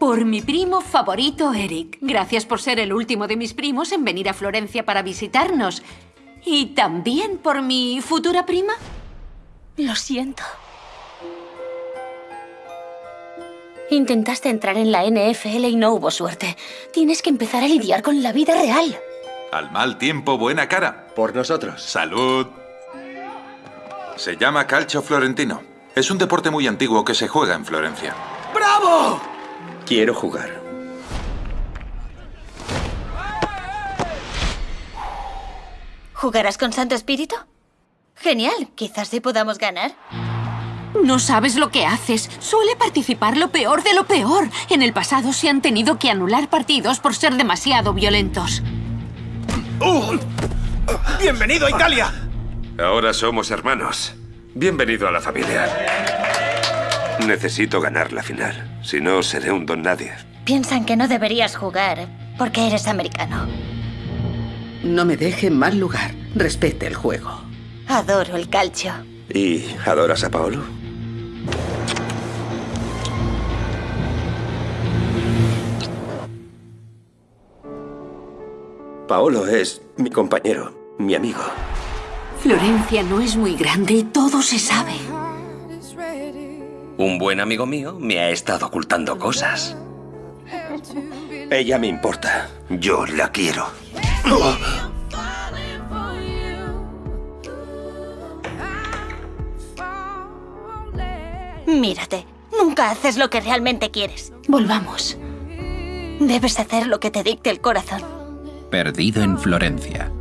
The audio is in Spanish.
Por mi primo favorito, Eric. Gracias por ser el último de mis primos en venir a Florencia para visitarnos. Y también por mi futura prima. Lo siento. Intentaste entrar en la NFL y no hubo suerte. Tienes que empezar a lidiar con la vida real. Al mal tiempo, buena cara. Por nosotros. Salud. Se llama calcio florentino. Es un deporte muy antiguo que se juega en Florencia. ¡Bravo! Quiero jugar. ¿Jugarás con Santo Espíritu? Genial, quizás sí podamos ganar. No sabes lo que haces. Suele participar lo peor de lo peor. En el pasado se han tenido que anular partidos por ser demasiado violentos. ¡Uh! ¡Bienvenido a Italia! Ahora somos hermanos. Bienvenido a la familia. Necesito ganar la final. Si no, seré un don nadie. Piensan que no deberías jugar porque eres americano. No me deje en mal lugar. Respete el juego. Adoro el calcio. ¿Y adoras a Paolo? Paolo es mi compañero, mi amigo. Florencia no es muy grande y todo se sabe. Un buen amigo mío me ha estado ocultando cosas. Ella me importa. Yo la quiero. Mírate, nunca haces lo que realmente quieres. Volvamos. Debes hacer lo que te dicte el corazón. Perdido en Florencia.